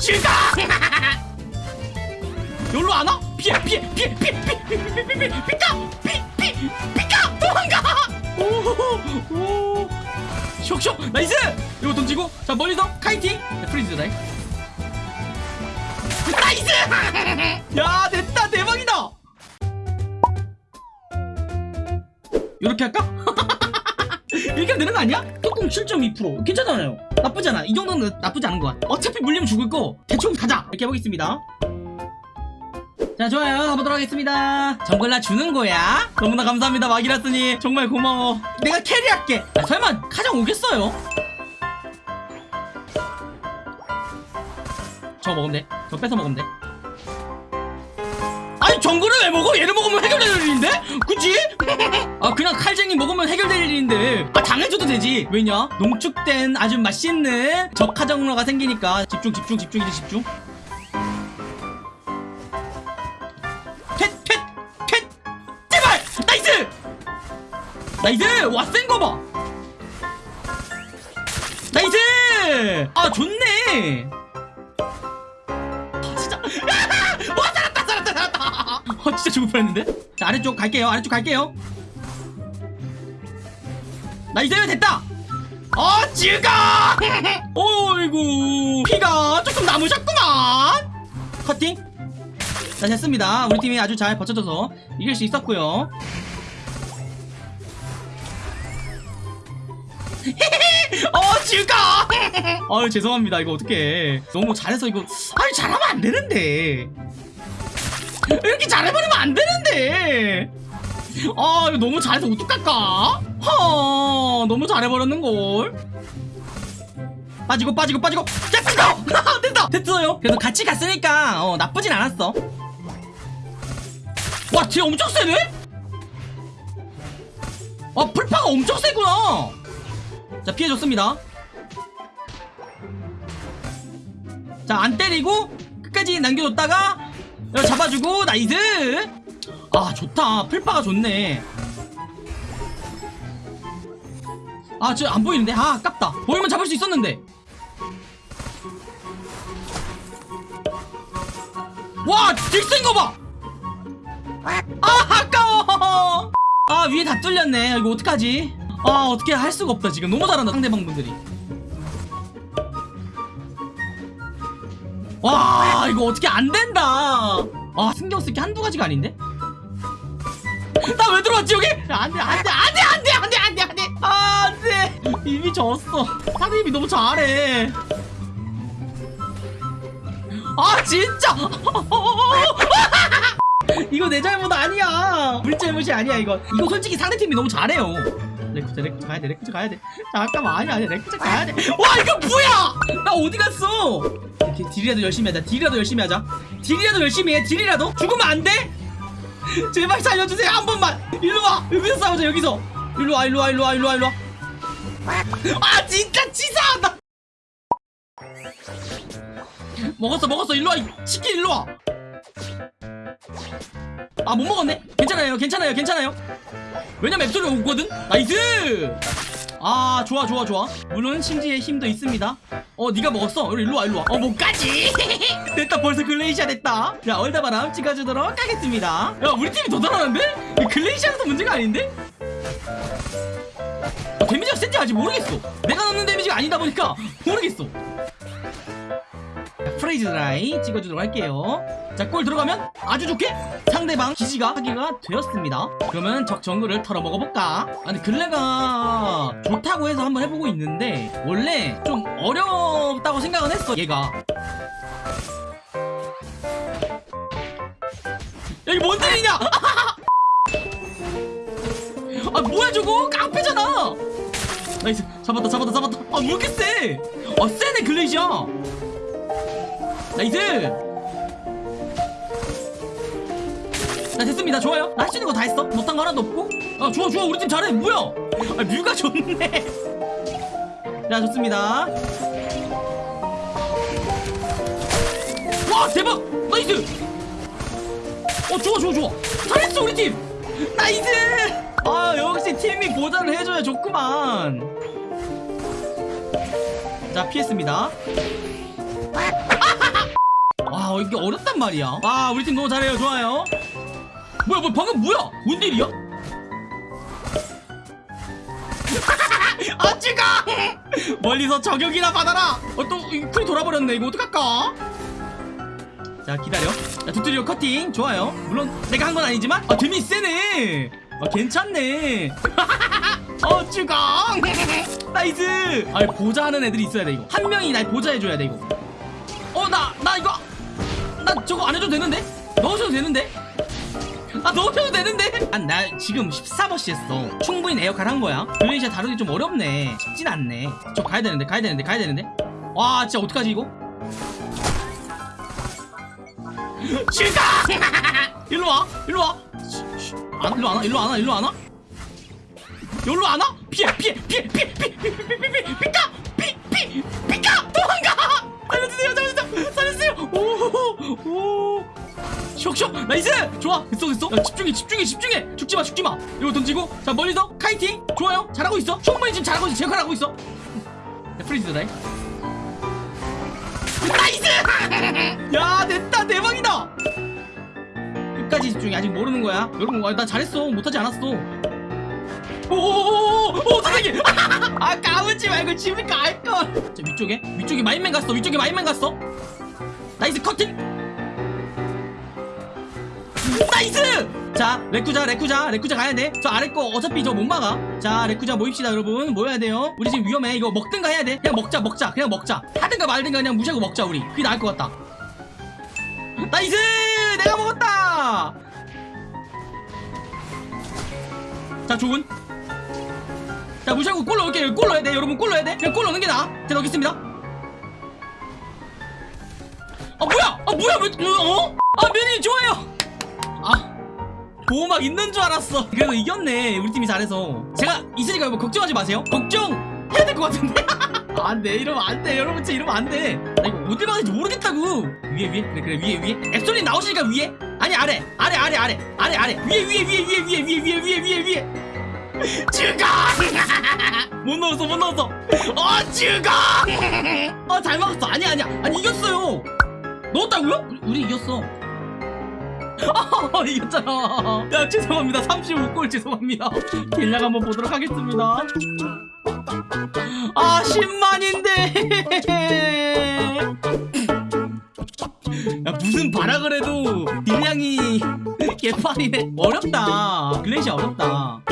싫다! 여기로 안 와? 피해 피해 피해 피해 피해 피해 피까 피피 피까 도망가! 오오 쇽쇽 nice! 이거 던지고 자 멀리서 kiting 자, freeze dry nice! 야 됐다 대박이다! 이렇게 할까? 이렇게 하면 되는 거 아니야? 뚜껑 7.2% 괜찮잖아요. 나쁘잖아. 이 정도는 나쁘지 않은 것 같아. 어차피 물리면 죽을 거 대충 가자. 이렇게 해보겠습니다. 자 좋아요. 가보도록 하겠습니다. 정글라 주는 거야? 너무나 감사합니다 마기라스니 정말 고마워. 내가 캐리할게. 아, 설마 가장 오겠어요? 저 먹으면 돼저 뺏어 먹으면 돼 정글을 왜 먹어? 얘를 먹으면 해결될 일인데? 그치? 아 그냥 칼쟁이 먹으면 해결될 일인데. 아 당해줘도 되지. 왜냐? 농축된 아주 맛있는 적화정로가 생기니까. 집중 집중 집중 이제 집중. 캣캣캣 제발! 나이스! 나이스! 와센 거봐! 나이스! 아 좋네 아 진짜 죽을 뻔했는데? 자 아래쪽 갈게요. 아래쪽 갈게요. nice 됐다! 어 죽어 어이구 피가 조금 남으셨구만! 커팅? 자 됐습니다. 우리 팀이 아주 잘 버텨줘서 이길 수 있었고요. 어 죽어 아유 죄송합니다. 이거 어떡해. 너무 잘해서 이거 아니 잘하면 안 되는데 이렇게 잘해버리면 안 되는데. 아 이거 너무 잘해서 어떡할까? 허 너무 잘해버렸는걸. 빠지고 빠지고 빠지고. 됐어 됐다 됐어요. 그래도 같이 갔으니까 어 나쁘진 않았어. 와 뒤에 엄청 세네? 아 풀파가 엄청 세구나. 자 피해줬습니다. 자 안 때리고 끝까지 남겨줬다가 여기 잡아주고 nice! 아 좋다. 풀파가 좋네. 아 저 안 보이는데? 아 아깝다. 보이면 잡을 수 있었는데. 와 딜 센 거봐! 아 아까워! 아 위에 다 뚫렸네. 이거 어떡하지? 아 어떻게 할 수가 없다 지금. 너무 잘한다 상대방 분들이 와 이거 어떻게 안 된다. 아 신경 쓸 게 한두 가지가 아닌데? 나 왜 들어왔지 여기? 안돼 안돼 안돼 안돼 안돼 안돼 안돼. 안돼. 이미 졌어. 사장님이 너무 잘해. 아 진짜. 이거 내 잘못 아니야. 우리 잘못이 아니야 이거. 이거 솔직히 상대팀이 너무 잘해요 레크자 레크자 가야돼 레크자 가야돼. 잠깐만 아니야 아니야 레크자 가야돼. 와 이거 뭐야? 나 어디 갔어? 이렇게 딜이라도 열심히 하자 딜이라도 열심히 하자. 딜이라도 열심히 해 딜이라도? 죽으면 안 돼? 제발 살려주세요 한 번만. 일로와 여기서 싸우자 여기서. 일로와 일로와 일로와 일로와 일로와. 아 진짜 치사하다. 먹었어 먹었어 일로와 이 치킨 일로와. 아 못 먹었네? 괜찮아요 괜찮아요 괜찮아요 왜냐면 앱솔이 오거든? nice! 아 좋아 좋아 좋아. 물론 심지의 힘도 있습니다. 어 네가 먹었어. 우리 일로 와 일로 와. 어 못가지? 됐다 벌써 글레이시아 됐다. 자 얼다바람 찍어주도록 하겠습니다. 야 우리 팀이 더 잘하는데? 글레이시아에서 문제가 아닌데? 어, 데미지가 센지 아직 모르겠어. 내가 넣는 데미지가 아니다 보니까 모르겠어 자, 프레이즈 라인 찍어주도록 할게요. 자 골 들어가면 아주 좋게 상대방 기지가 하기가 되었습니다. 그러면 적 정글을 털어 먹어볼까? 아니 글레가 좋다고 해서 한번 해보고 있는데 원래 좀 어렵다고 생각은 했어 얘가. 여기 뭔 일이냐? 아 뭐야 저거? 깡패잖아! nice. 잡았다 잡았다 잡았다. 아왜 이렇게 세 아 세네 글레이시아 nice 자 됐습니다. 좋아요. 나 할 수 있는 거 다 했어. 못한 거 하나도 없고. 아 좋아 좋아. 우리 팀 잘해. 뭐야? 아 뮤가 좋네. 자 좋습니다. 와 대박! Nice! 어 좋아 좋아 좋아. 잘했어 우리 팀. Nice! 아 역시 팀이 보좌를 해줘야 좋구만. 자 피했습니다 어 이게 어렵단 말이야. 아 우리 팀 너무 잘해요. 좋아요. 뭐야 뭐야 방금 뭐야? 뭔 일이야? 아 찍어! 멀리서 저격이나 받아라! 어 또 cool이 돌아버렸네. 이거 어떡할까? 자 기다려. 자 두드려 커팅. 좋아요. 물론 내가 한 건 아니지만. 아 뎀이 세네. 아 괜찮네. 어 죽어! Nice! 아 보좌하는 애들이 있어야 돼 이거. 한 명이 날 보좌해줘야 돼 이거. 어 저거 안 해줘도 되는데 넣으셔도 되는데 아 넣으셔도 되는데 아, 나 지금 14버시 했어 충분히 내 역할 한 거야 글레이시아 다루기 좀 어렵네 쉽진 않네 저 가야 되는데 가야 되는데 가야 되는데 와 진짜 어떡하지 이거 죽어 일로 와 일로 와. 안, 일로 안 와 일로 안 와 일로 안 와 여기로 안 와? 피해 피해 피해 피해 피해 피해 피해 피해 피해 피까 피피 피까 오오. 쇽쇽 nice! 좋아. 됐어 됐어. 야, 집중해 집중해 집중해. 죽지마 죽지마. 이거 던지고. 자 멀리서. Kiting. 좋아요. 잘하고 있어. 충분히 지금 잘하고 있어. 제 역할 하고 있어. 야 freeze다 Nice! 야 됐다. 대박이다. 끝까지 집중해. 아직 모르는 거야. 여러분 와, 나 잘했어. 못하지 않았어. 오오오오 선생님! 아 까불지 말고 집에 갈걸. 자 위쪽에. 위쪽에 마임맨 갔어. 위쪽에 마임맨 갔어 nice 커팅! Nice! 자 레쿠자 레쿠자 레쿠자 가야 돼 저 아래 거 어차피 저 못 막아. 자 레쿠자 모입시다 여러분. 모여야 돼요. 우리 지금 위험해. 이거 먹든가 해야 돼. 그냥 먹자 먹자 그냥 먹자. 하든가 말든가 그냥 무시하고 먹자 우리. 그게 나을 것 같다. Nice! 내가 먹었다! 자 좋은. 자 무시하고 골 넣을게 골 넣어야 돼. 여러분 골 넣어야 돼. 그냥 골 넣는 게 나아. 자 넣겠습니다 아 뭐야? 아 뭐야? 왜 어? 아 면이 좋아요. 아 보호막 있는 줄 알았어. 그래도 이겼네 우리 팀이 잘해서. 제가 있으니까 여러분 걱정하지 마세요. 걱정 해야 될 것 같은데? 안돼 이러면 안돼. 여러분 진짜 이러면 안돼. 나 이거 어디 가야 될지 모르겠다고. 위에 위에? 그래 그래 위에 위에. 앱솔이 나오시니까 위에. 아니 아래 아래 아래 아래 아래 아래. 위에 위에 위에 위에 위에 위에 위에 위에 위에 위에. 죽어 못 넣었어 못 넣었어. 어 죽어 어 잘 막았어. 아니야 아니야. 아니 이겼어요 넣었다고요? 우리, 우리 이겼어 아, 이겼잖아. 야, 죄송합니다. 35골 죄송합니다. deal량 한번 보도록 하겠습니다. 아, 10만인데. 야, 무슨 바라 그래도 딜량이 개판이네. 어렵다. 글래시 어렵다.